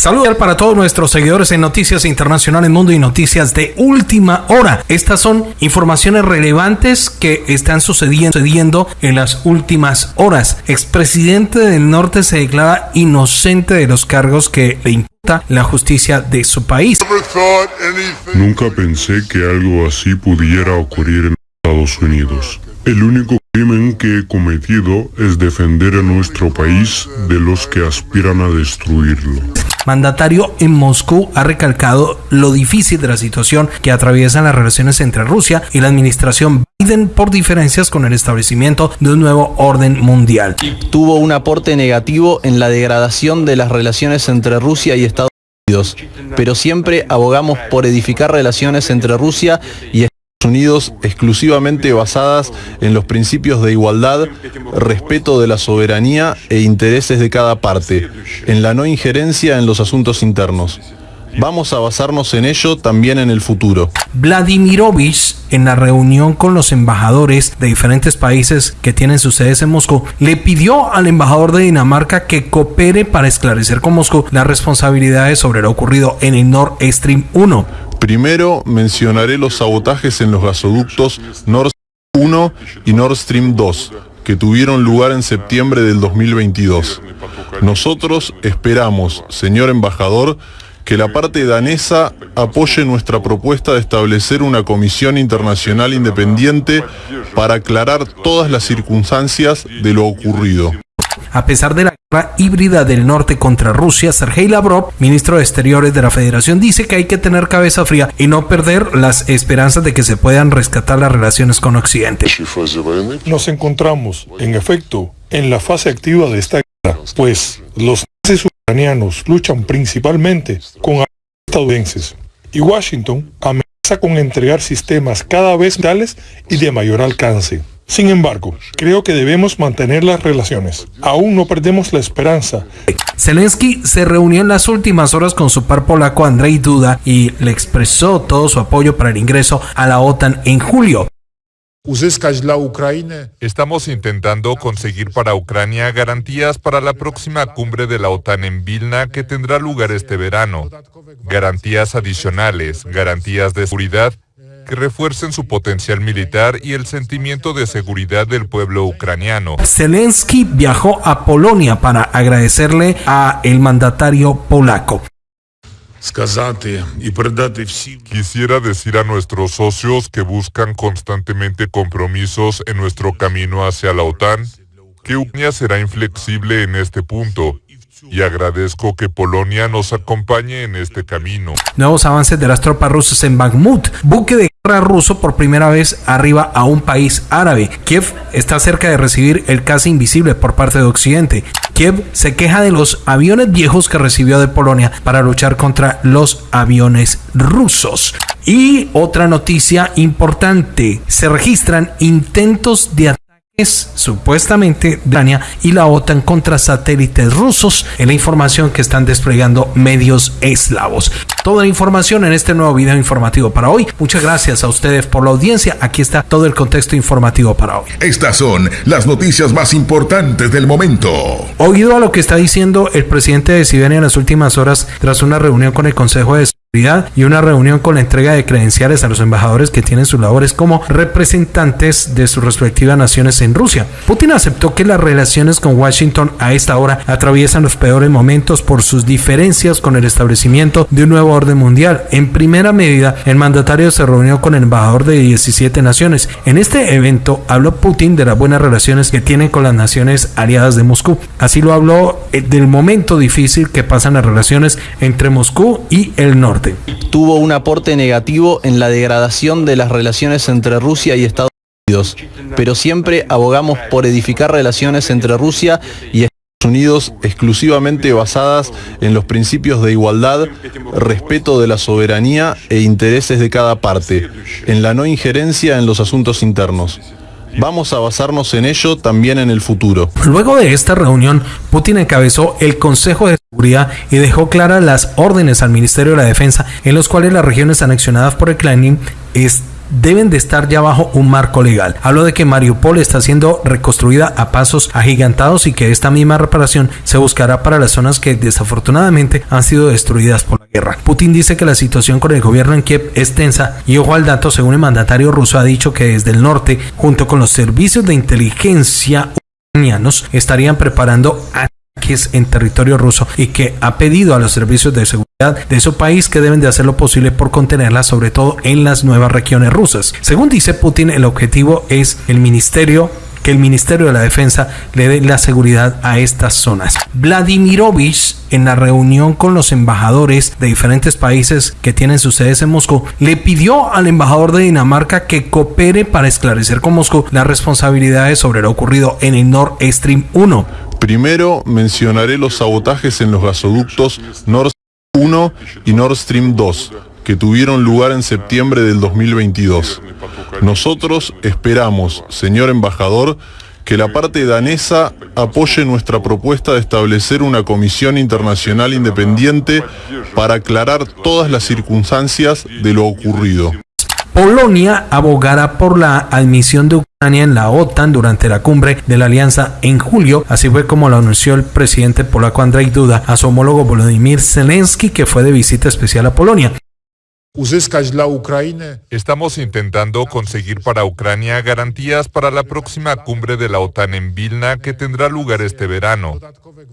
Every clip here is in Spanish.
Saludos para todos nuestros seguidores en Noticias Internacionales Mundo y Noticias de Última Hora. Estas son informaciones relevantes que están sucediendo en las últimas horas. Expresidente del Norte se declara inocente de los cargos que le imputa la justicia de su país. Nunca pensé que algo así pudiera ocurrir en Estados Unidos. El único crimen que he cometido es defender a nuestro país de los que aspiran a destruirlo mandatario en Moscú ha recalcado lo difícil de la situación que atraviesan las relaciones entre Rusia y la administración Biden por diferencias con el establecimiento de un nuevo orden mundial. Tuvo un aporte negativo en la degradación de las relaciones entre Rusia y Estados Unidos, pero siempre abogamos por edificar relaciones entre Rusia y Estados Unidos exclusivamente basadas en los principios de igualdad, respeto de la soberanía e intereses de cada parte, en la no injerencia en los asuntos internos. Vamos a basarnos en ello también en el futuro. Vladimirovich, en la reunión con los embajadores de diferentes países que tienen sus sedes en Moscú, le pidió al embajador de Dinamarca que coopere para esclarecer con Moscú las responsabilidades sobre lo ocurrido en el Nord Stream 1 Primero mencionaré los sabotajes en los gasoductos Nord Stream 1 y Nord Stream 2, que tuvieron lugar en septiembre del 2022. Nosotros esperamos, señor embajador, que la parte danesa apoye nuestra propuesta de establecer una comisión internacional independiente para aclarar todas las circunstancias de lo ocurrido. A pesar de la guerra híbrida del norte contra Rusia, Sergei Lavrov, ministro de Exteriores de la Federación, dice que hay que tener cabeza fría y no perder las esperanzas de que se puedan rescatar las relaciones con Occidente. Nos encontramos, en efecto, en la fase activa de esta guerra, pues los nazis ucranianos luchan principalmente con estadounidenses y Washington amenaza con entregar sistemas cada vez tales y de mayor alcance. Sin embargo, creo que debemos mantener las relaciones. Aún no perdemos la esperanza. Zelensky se reunió en las últimas horas con su par polaco Andrzej Duda y le expresó todo su apoyo para el ingreso a la OTAN en julio. Estamos intentando conseguir para Ucrania garantías para la próxima cumbre de la OTAN en Vilna que tendrá lugar este verano. Garantías adicionales, garantías de seguridad que refuercen su potencial militar y el sentimiento de seguridad del pueblo ucraniano. Zelensky viajó a Polonia para agradecerle a el mandatario polaco. Quisiera decir a nuestros socios que buscan constantemente compromisos en nuestro camino hacia la OTAN que Ucrania será inflexible en este punto y agradezco que Polonia nos acompañe en este camino. Nuevos avances de las tropas rusas en Bakhmut, buque de guerra ruso por primera vez arriba a un país árabe. Kiev está cerca de recibir el casi invisible por parte de Occidente. Kiev se queja de los aviones viejos que recibió de Polonia para luchar contra los aviones rusos. Y otra noticia importante, se registran intentos de supuestamente Ucrania y la OTAN contra satélites rusos en la información que están desplegando medios eslavos. Toda la información en este nuevo video informativo para hoy. Muchas gracias a ustedes por la audiencia. Aquí está todo el contexto informativo para hoy. Estas son las noticias más importantes del momento. Oído a lo que está diciendo el presidente de Siberia en las últimas horas tras una reunión con el Consejo de y una reunión con la entrega de credenciales a los embajadores que tienen sus labores como representantes de sus respectivas naciones en Rusia. Putin aceptó que las relaciones con Washington a esta hora atraviesan los peores momentos por sus diferencias con el establecimiento de un nuevo orden mundial. En primera medida, el mandatario se reunió con el embajador de 17 naciones. En este evento habló Putin de las buenas relaciones que tiene con las naciones aliadas de Moscú. Así lo habló eh, del momento difícil que pasan las relaciones entre Moscú y el norte. Tuvo un aporte negativo en la degradación de las relaciones entre Rusia y Estados Unidos, pero siempre abogamos por edificar relaciones entre Rusia y Estados Unidos exclusivamente basadas en los principios de igualdad, respeto de la soberanía e intereses de cada parte, en la no injerencia en los asuntos internos. Vamos a basarnos en ello también en el futuro. Luego de esta reunión, Putin encabezó el Consejo de Y dejó claras las órdenes al Ministerio de la Defensa en los cuales las regiones anexionadas por el Kremlin deben de estar ya bajo un marco legal. Hablo de que Mariupol está siendo reconstruida a pasos agigantados y que esta misma reparación se buscará para las zonas que desafortunadamente han sido destruidas por la guerra. Putin dice que la situación con el gobierno en Kiev es tensa y ojo al dato, según el mandatario ruso ha dicho que desde el norte, junto con los servicios de inteligencia ucranianos, estarían preparando en territorio ruso y que ha pedido a los servicios de seguridad de su país que deben de hacer lo posible por contenerla, sobre todo en las nuevas regiones rusas. Según dice Putin, el objetivo es el ministerio que el Ministerio de la Defensa le dé la seguridad a estas zonas. Vladimirovich, en la reunión con los embajadores de diferentes países que tienen sus sedes en Moscú, le pidió al embajador de Dinamarca que coopere para esclarecer con Moscú las responsabilidades sobre lo ocurrido en el Nord Stream 1. Primero mencionaré los sabotajes en los gasoductos Nord Stream 1 y Nord Stream 2 que tuvieron lugar en septiembre del 2022. Nosotros esperamos, señor embajador, que la parte danesa apoye nuestra propuesta de establecer una comisión internacional independiente para aclarar todas las circunstancias de lo ocurrido. Polonia abogará por la admisión de Ucrania en la OTAN durante la cumbre de la alianza en julio, así fue como lo anunció el presidente polaco Andrzej Duda a su homólogo Volodymyr Zelensky, que fue de visita especial a Polonia. Estamos intentando conseguir para Ucrania garantías para la próxima cumbre de la OTAN en Vilna que tendrá lugar este verano.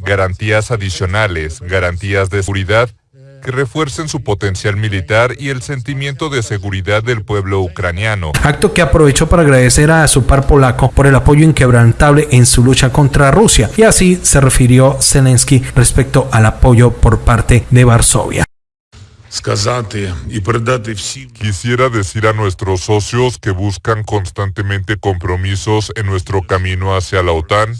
Garantías adicionales, garantías de seguridad que refuercen su potencial militar y el sentimiento de seguridad del pueblo ucraniano. Acto que aprovechó para agradecer a su par polaco por el apoyo inquebrantable en su lucha contra Rusia. Y así se refirió Zelensky respecto al apoyo por parte de Varsovia. Quisiera decir a nuestros socios que buscan constantemente compromisos en nuestro camino hacia la OTAN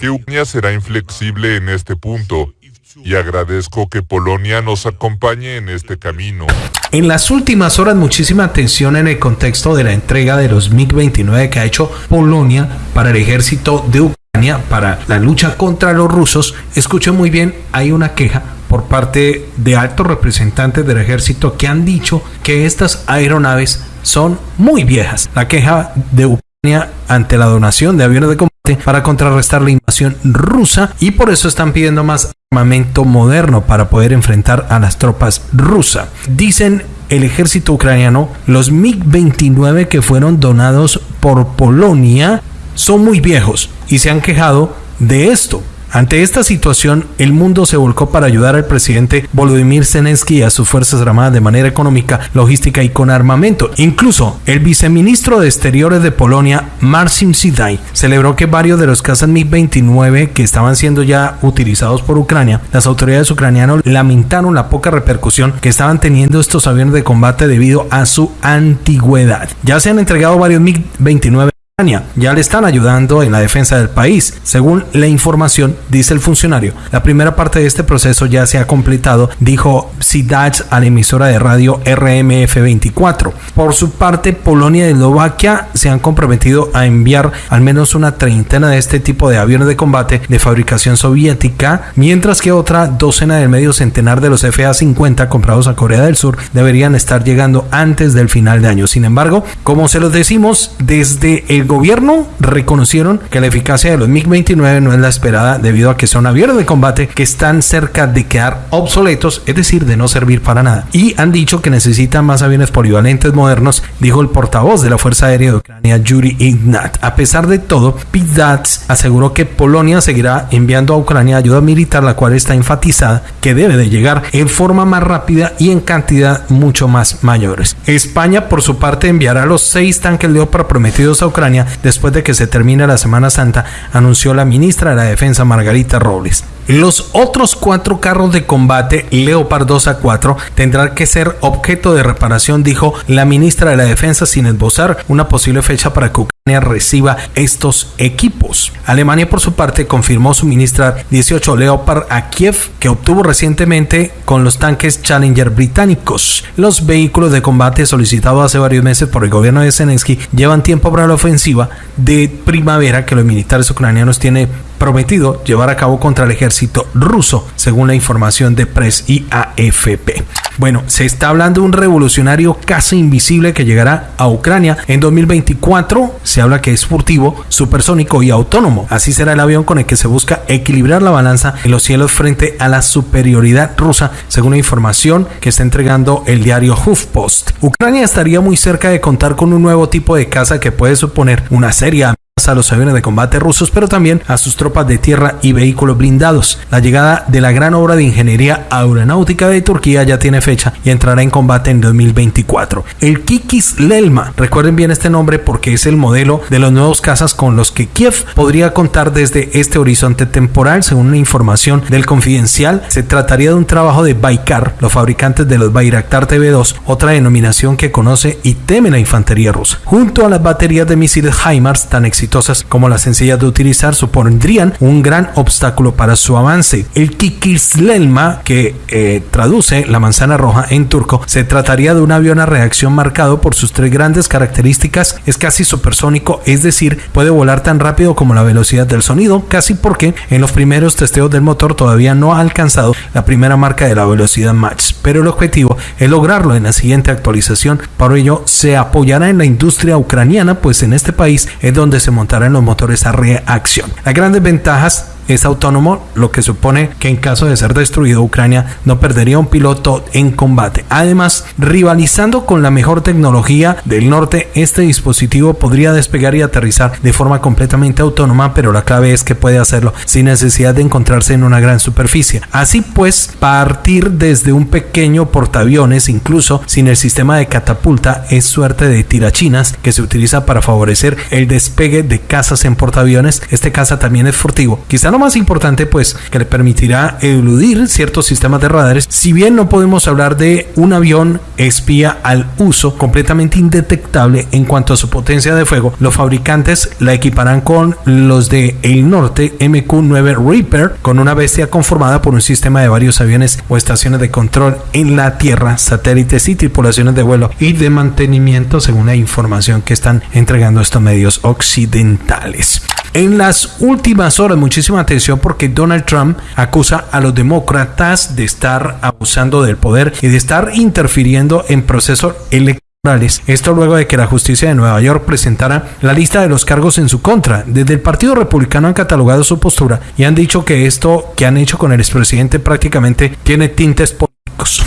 que Ucrania será inflexible en este punto y agradezco que Polonia nos acompañe en este camino. En las últimas horas muchísima atención en el contexto de la entrega de los MiG-29 que ha hecho Polonia para el ejército de Ucrania para la lucha contra los rusos. Escuchen muy bien, hay una queja por parte de altos representantes del ejército que han dicho que estas aeronaves son muy viejas. La queja de Ucrania ante la donación de aviones de combate para contrarrestar la invasión rusa y por eso están pidiendo más armamento moderno para poder enfrentar a las tropas rusas. Dicen el ejército ucraniano, los MiG-29 que fueron donados por Polonia son muy viejos y se han quejado de esto. Ante esta situación, el mundo se volcó para ayudar al presidente Volodymyr Zelensky y a sus fuerzas armadas de manera económica, logística y con armamento. Incluso el viceministro de Exteriores de Polonia, Marcin Sidai, celebró que varios de los cazas MiG-29 que estaban siendo ya utilizados por Ucrania, las autoridades ucranianas lamentaron la poca repercusión que estaban teniendo estos aviones de combate debido a su antigüedad. Ya se han entregado varios MiG-29 ya le están ayudando en la defensa del país. Según la información, dice el funcionario, la primera parte de este proceso ya se ha completado, dijo Sidach a la emisora de radio RMF24. Por su parte, Polonia y Eslovaquia se han comprometido a enviar al menos una treintena de este tipo de aviones de combate de fabricación soviética, mientras que otra docena del medio centenar de los FA-50 comprados a Corea del Sur deberían estar llegando antes del final de año. Sin embargo, como se los decimos, desde el gobierno reconocieron que la eficacia de los MiG-29 no es la esperada debido a que son aviones de combate que están cerca de quedar obsoletos, es decir, de no servir para nada. Y han dicho que necesitan más aviones polivalentes modernos, dijo el portavoz de la Fuerza Aérea de Ucrania, Yuri Ignat. A pesar de todo, Dats aseguró que Polonia seguirá enviando a Ucrania ayuda militar, la cual está enfatizada que debe de llegar en forma más rápida y en cantidad mucho más mayores. España, por su parte, enviará los seis tanques Leopard prometidos a Ucrania después de que se termine la Semana Santa, anunció la ministra de la Defensa Margarita Robles. Los otros cuatro carros de combate Leopard 2 a 4 tendrán que ser objeto de reparación, dijo la ministra de la Defensa sin esbozar una posible fecha para que Ucrania reciba estos equipos. Alemania por su parte confirmó suministrar 18 Leopard a Kiev que obtuvo recientemente con los tanques Challenger británicos. Los vehículos de combate solicitados hace varios meses por el gobierno de Zelensky llevan tiempo para la ofensiva de primavera que los militares ucranianos tienen prometido llevar a cabo contra el ejército ruso, según la información de Press y AFP. Bueno, se está hablando de un revolucionario casi invisible que llegará a Ucrania en 2024. Se habla que es furtivo, supersónico y autónomo. Así será el avión con el que se busca equilibrar la balanza en los cielos frente a la superioridad rusa, según la información que está entregando el diario HuffPost. Ucrania estaría muy cerca de contar con un nuevo tipo de caza que puede suponer una seria a los aviones de combate rusos, pero también a sus tropas de tierra y vehículos blindados. La llegada de la gran obra de ingeniería aeronáutica de Turquía ya tiene fecha y entrará en combate en 2024. El Kikis Lelma, recuerden bien este nombre porque es el modelo de los nuevos cazas con los que Kiev podría contar desde este horizonte temporal, según una información del Confidencial. Se trataría de un trabajo de Baikar, los fabricantes de los Bayraktar TV2, otra denominación que conoce y teme la infantería rusa. Junto a las baterías de misiles HIMARS tan exitosas como las sencillas de utilizar supondrían un gran obstáculo para su avance. El Kikislelma, que eh, traduce la manzana roja en turco, se trataría de un avión a reacción marcado por sus tres grandes características. Es casi supersónico, es decir, puede volar tan rápido como la velocidad del sonido, casi porque en los primeros testeos del motor todavía no ha alcanzado la primera marca de la velocidad Mach. Pero el objetivo es lograrlo en la siguiente actualización. Para ello se apoyará en la industria ucraniana, pues en este país es donde se monta en los motores a reacción. Las grandes ventajas es autónomo, lo que supone que en caso de ser destruido Ucrania no perdería un piloto en combate. Además, rivalizando con la mejor tecnología del norte, este dispositivo podría despegar y aterrizar de forma completamente autónoma, pero la clave es que puede hacerlo sin necesidad de encontrarse en una gran superficie. Así pues, partir desde un pequeño portaaviones, incluso sin el sistema de catapulta, es suerte de tirachinas que se utiliza para favorecer el despegue de cazas en portaaviones. Este caza también es furtivo. Quizá no más importante, pues, que le permitirá eludir ciertos sistemas de radares. Si bien no podemos hablar de un avión espía al uso completamente indetectable en cuanto a su potencia de fuego, los fabricantes la equiparán con los de el norte MQ-9 Reaper, con una bestia conformada por un sistema de varios aviones o estaciones de control en la tierra, satélites y tripulaciones de vuelo y de mantenimiento, según la información que están entregando estos medios occidentales. En las últimas horas, muchísima atención porque Donald Trump acusa a los demócratas de estar abusando del poder y de estar interfiriendo en procesos electorales. Esto luego de que la justicia de Nueva York presentara la lista de los cargos en su contra. Desde el Partido Republicano han catalogado su postura y han dicho que esto que han hecho con el expresidente prácticamente tiene tintes políticos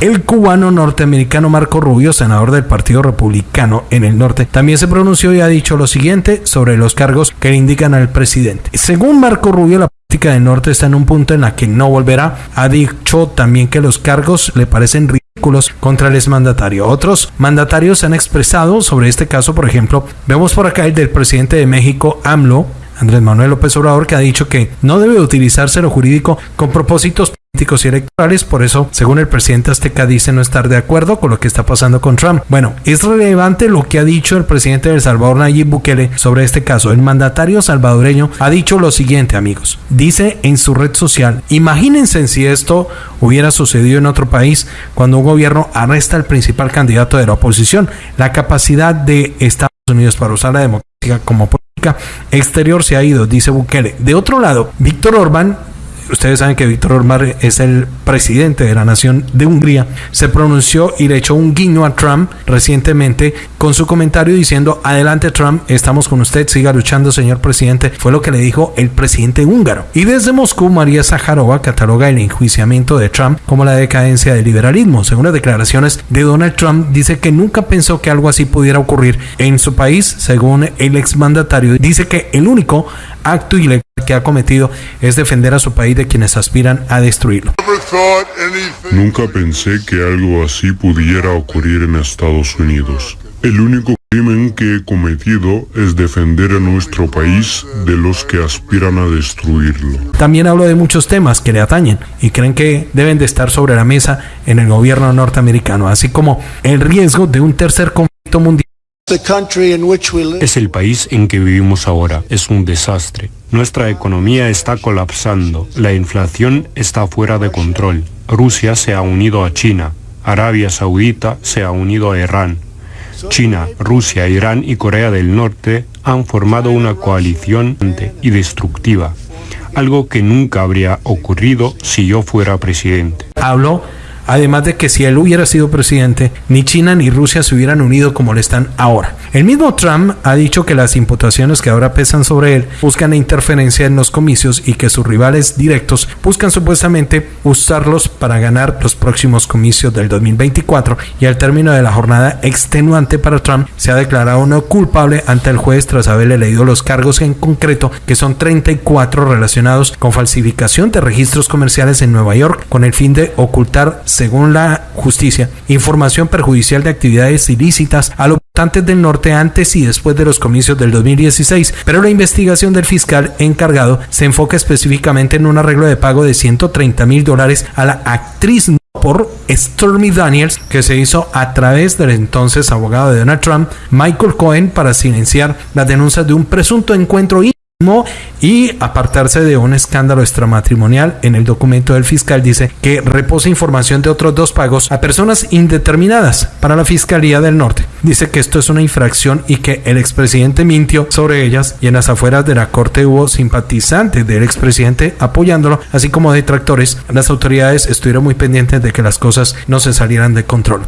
el cubano norteamericano Marco Rubio, senador del Partido Republicano en el norte, también se pronunció y ha dicho lo siguiente sobre los cargos que le indican al presidente. Según Marco Rubio, la del norte está en un punto en la que no volverá. Ha dicho también que los cargos le parecen ridículos contra el exmandatario. Otros mandatarios se han expresado sobre este caso, por ejemplo, vemos por acá el del presidente de México, AMLO, Andrés Manuel López Obrador, que ha dicho que no debe utilizarse lo jurídico con propósitos políticos y electorales, por eso, según el presidente Azteca, dice no estar de acuerdo con lo que está pasando con Trump. Bueno, es relevante lo que ha dicho el presidente de El Salvador, Nayib Bukele, sobre este caso. El mandatario salvadoreño ha dicho lo siguiente, amigos. Dice en su red social, imagínense si esto hubiera sucedido en otro país cuando un gobierno arresta al principal candidato de la oposición. La capacidad de Estados Unidos para usar la democracia como política exterior se ha ido, dice Bukele. De otro lado, Víctor Orbán ustedes saben que Víctor Orbán es el presidente de la nación de Hungría, se pronunció y le echó un guiño a Trump recientemente con su comentario diciendo, adelante Trump, estamos con usted, siga luchando señor presidente, fue lo que le dijo el presidente húngaro. Y desde Moscú, María Zaharova cataloga el enjuiciamiento de Trump como la decadencia del liberalismo. Según las declaraciones de Donald Trump, dice que nunca pensó que algo así pudiera ocurrir en su país, según el exmandatario, dice que el único acto ilegal que ha cometido es defender a su país de quienes aspiran a destruirlo. Nunca pensé que algo así pudiera ocurrir en Estados Unidos. El único crimen que he cometido es defender a nuestro país de los que aspiran a destruirlo. También hablo de muchos temas que le atañen y creen que deben de estar sobre la mesa en el gobierno norteamericano, así como el riesgo de un tercer conflicto mundial es el país en que vivimos ahora. Es un desastre. Nuestra economía está colapsando. La inflación está fuera de control. Rusia se ha unido a China. Arabia Saudita se ha unido a Irán. China, Rusia, Irán y Corea del Norte han formado una coalición y destructiva, algo que nunca habría ocurrido si yo fuera presidente. Hablo además de que si él hubiera sido presidente, ni China ni Rusia se hubieran unido como lo están ahora. El mismo Trump ha dicho que las imputaciones que ahora pesan sobre él buscan interferencia en los comicios y que sus rivales directos buscan supuestamente usarlos para ganar los próximos comicios del 2024 y al término de la jornada extenuante para Trump se ha declarado no culpable ante el juez tras haberle leído los cargos en concreto que son 34 relacionados con falsificación de registros comerciales en Nueva York con el fin de ocultar, según la justicia, información perjudicial de actividades ilícitas a los votantes del norte antes y después de los comicios del 2016, pero la investigación del fiscal encargado se enfoca específicamente en un arreglo de pago de 130 mil dólares a la actriz por Stormy Daniels, que se hizo a través del entonces abogado de Donald Trump, Michael Cohen, para silenciar las denuncias de un presunto encuentro y apartarse de un escándalo extramatrimonial. En el documento del fiscal dice que reposa información de otros dos pagos a personas indeterminadas para la Fiscalía del Norte. Dice que esto es una infracción y que el expresidente mintió sobre ellas y en las afueras de la corte hubo simpatizantes del expresidente apoyándolo, así como detractores. Las autoridades estuvieron muy pendientes de que las cosas no se salieran de control.